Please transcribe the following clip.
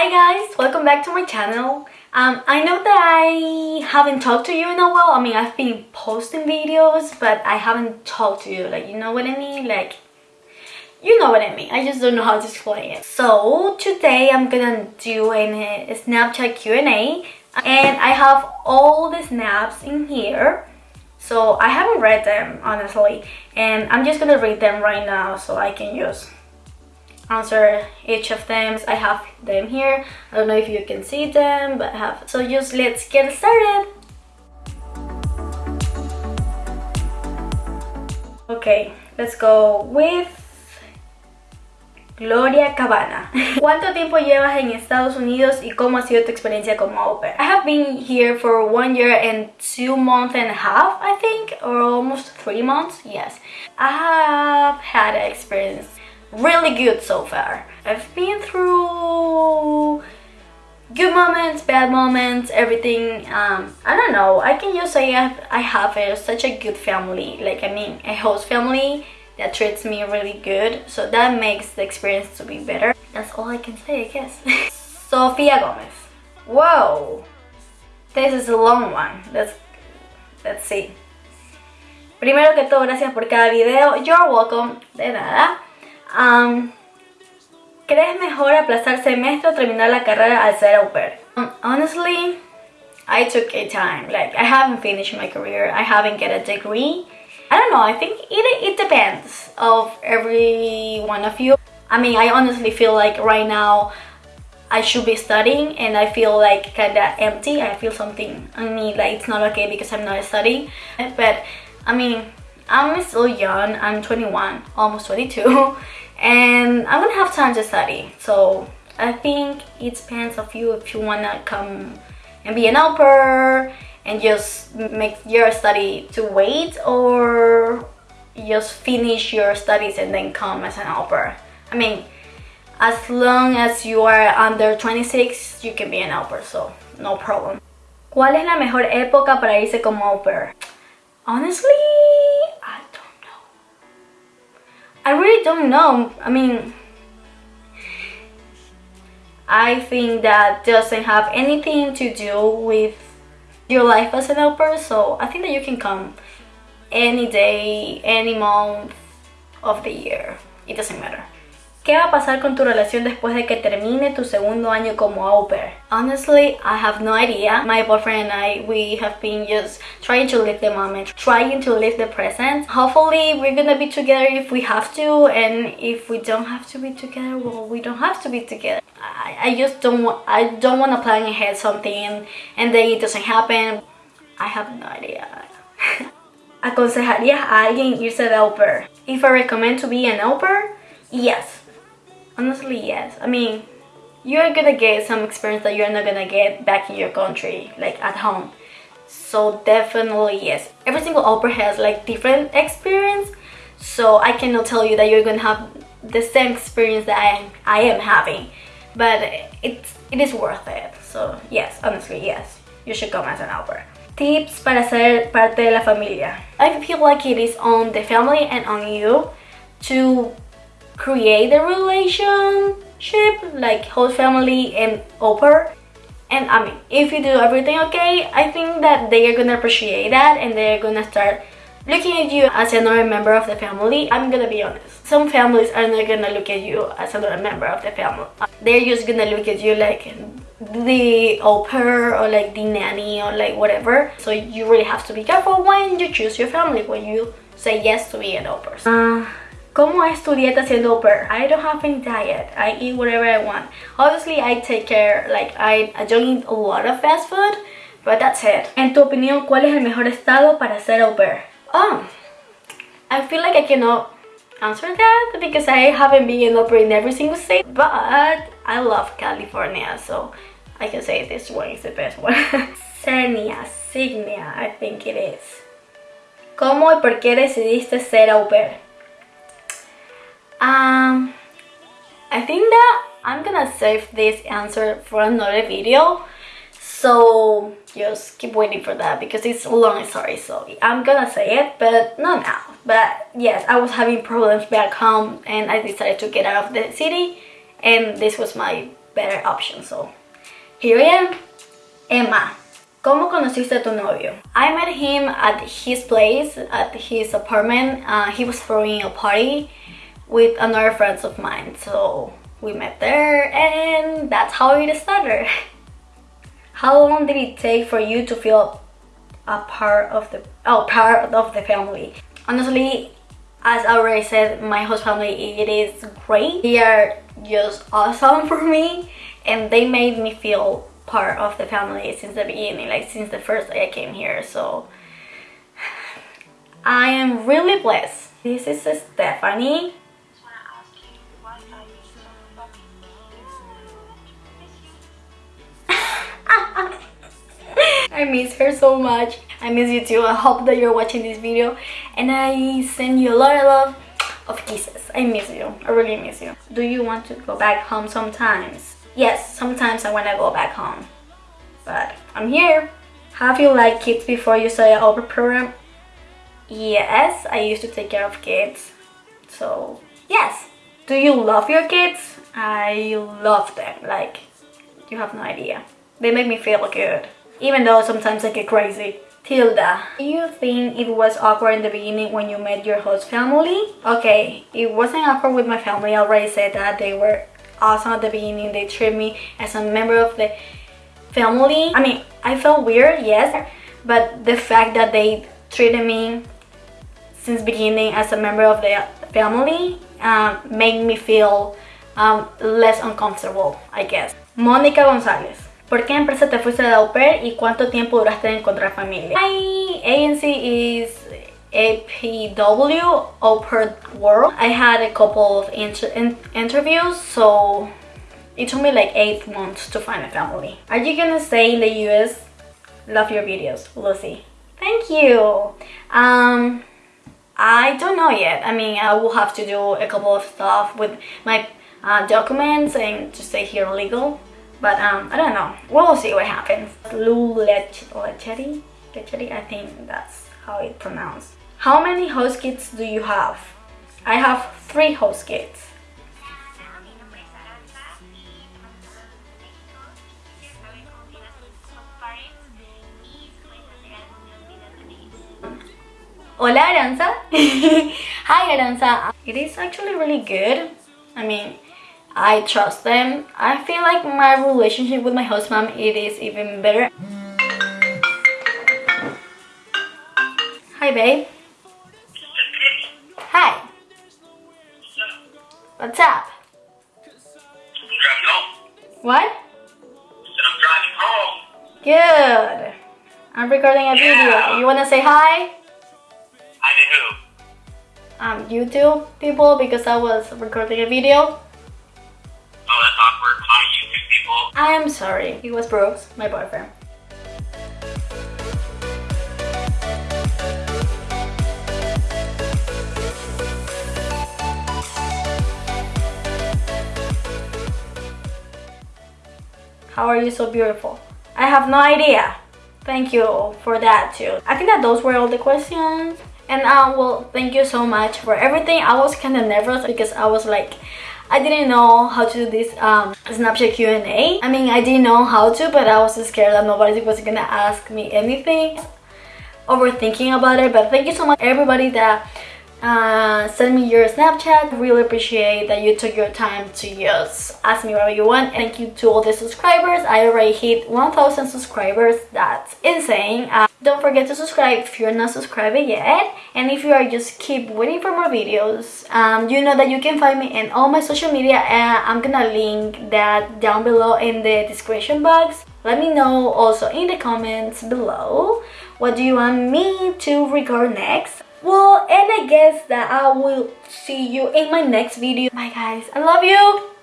Hi guys, welcome back to my channel. Um, I know that I haven't talked to you in a while. I mean, I've been posting videos, but I haven't talked to you. Like, you know what I mean? Like, you know what I mean. I just don't know how to explain it. So, today I'm gonna do a, Snapchat Q&A. And I have all the snaps in here. So, I haven't read them, honestly. And I'm just gonna read them right now so I can just answer each of them. I have them here. I don't know if you can see them, but I have. So just let's get started. Okay, let's go with Gloria Cabana. ¿Cuánto tiempo llevas en Estados Unidos y cómo ha sido tu experiencia como au pair? I have been here for one year and two months and a half, I think, or almost three months, yes. I have had experience really good so far. I've been through good moments, bad moments, everything. Um, I don't know. I can just say I have, I have a, such a good family. Like, I mean, a host family that treats me really good. So that makes the experience to be better. That's all I can say, I guess. Sofia Gomez. Whoa. This is a long one. Let's, let's see. Primero que todo, gracias por cada video. You're welcome. De nada. Um, ¿Crees mejor aplazar semestre o terminar la carrera al ser au pair? Um, honestly, I took a time. Like, I haven't finished my career. I haven't get a degree. I don't know. I think it, it depends of every one of you. I mean, I honestly feel like right now I should be studying and I feel like kind of empty. I feel something I mean, like it's not okay because I'm not studying. But, I mean, I'm still young. I'm 21, almost 22. And I'm gonna have time to study. So I think it depends of you if you wanna come and be an pair and just make your study to wait or just finish your studies and then come as an pair. I mean, as long as you are under 26, you can be an pair, so no problem. ¿Cuál es la mejor época para irse como au pair? Honestly, really don't know. I mean, I think that doesn't have anything to do with your life as an helper. so I think that you can come any day, any month of the year. It doesn't matter. ¿Qué va a pasar con tu relación después de que termine tu segundo año como au? Honestly, I have no idea. My boyfriend and I, we have been just trying to live the moment, trying to live the present. Hopefully, we're gonna be together if we have to, and if we don't have to be together, well, we don't have to be together. I, I just don't I don't want to plan ahead something and then it doesn't happen. I have no idea. ¿Aconsejarías a alguien irse de au pair? If I recommend to be an au yes. Honestly, yes. I mean, you're gonna get some experience that you're not gonna get back in your country, like at home. So definitely yes. Every single au pair has like different experience. So I cannot tell you that you're gonna have the same experience that I am, I am having. But it's, it is worth it. So yes, honestly, yes. You should come as an au pair. Tips para ser parte de la familia. I feel like it is on the family and on you to create a relationship like whole family and au and I mean if you do everything okay I think that they are gonna appreciate that and they're gonna start looking at you as another member of the family. I'm gonna be honest. Some families are not gonna look at you as another member of the family. They're just gonna look at you like the au pair or like the nanny or like whatever. So you really have to be careful when you choose your family when you say yes to be an au pair uh, ¿Cómo es tu dieta siendo pair? I don't have any diet. I eat whatever I want. Obviously, I take care, like, I, I don't eat a lot of fast food, but that's it. En tu opinión, ¿cuál es el mejor estado para ser au pair? Oh, um, I feel like I cannot answer that because I haven't been an au pair in every single state, but I love California, so I can say this one is the best one. Xenia, Signia, I think it is. ¿Cómo y por qué decidiste ser au pair? Um, I think that I'm gonna save this answer for another video. So just keep waiting for that because it's a long story. So I'm gonna say it, but not now. But yes, I was having problems back home and I decided to get out of the city. And this was my better option. So here I am, Emma. ¿Cómo conociste a tu novio? I met him at his place, at his apartment. Uh, he was throwing a party with another friends of mine. So we met there and that's how it started. How long did it take for you to feel a part of the oh part of the family? Honestly, as I already said, my host family it is great. They are just awesome for me and they made me feel part of the family since the beginning, like since the first day I came here. So I am really blessed. This is Stephanie. I miss her so much. I miss you too. I hope that you're watching this video and I send you a lot of love of kisses. I miss you. I really miss you. Do you want to go back home sometimes? Yes, sometimes I want to go back home. But I'm here. Have you liked kids before you started our program? Yes, I used to take care of kids. So, yes. Do you love your kids? I love them. Like, you have no idea. They make me feel good even though sometimes I get crazy. Tilda, do you think it was awkward in the beginning when you met your host family? Okay, it wasn't awkward with my family. I already said that they were awesome at the beginning. They treated me as a member of the family. I mean, I felt weird, yes, but the fact that they treated me since beginning as a member of the family um, made me feel um, less uncomfortable, I guess. Monica Gonzalez. ¿Por qué empresa te fuiste de au pair y cuánto tiempo duraste en encontrar familia? My agency is APW, Au Pair World. I had a couple of inter in interviews, so it took me like 8 months to find a family. Are you gonna stay in the US? Love your videos, Lucy. Thank you. Um, I don't know yet. I mean, I will have to do a couple of stuff with my uh, documents and to stay here legal. But um, I don't know. We'll see what happens. Lou Lechetti? I think that's how it pronounced. How many host kits do you have? I have three host kits. Hola Aranza! Hi Aranza! It is actually really good. I mean, I trust them. I feel like my relationship with my host mom it is even better. Hi babe. Hi. What's up? What? I'm driving home. Good. I'm recording a video. You wanna say hi? Hi to who? Um, YouTube people because I was recording a video. Awkward. People. I am sorry. He was Brooks, my boyfriend. How are you so beautiful? I have no idea. Thank you for that too. I think that those were all the questions. And uh, well, thank you so much for everything. I was kind of nervous because I was like, I didn't know how to do this um, Snapchat Q&A. I mean, I didn't know how to, but I was scared that nobody was gonna ask me anything. Overthinking about it, but thank you so much everybody that uh, send me your Snapchat. Really appreciate that you took your time to just ask me whatever you want. Thank you to all the subscribers. I already hit 1000 subscribers. That's insane. Uh, don't forget to subscribe if you're not subscribed yet. And if you are just keep waiting for more videos, um, you know that you can find me in all my social media. And I'm gonna link that down below in the description box. Let me know also in the comments below what do you want me to record next well and i guess that i will see you in my next video. Bye guys. I love you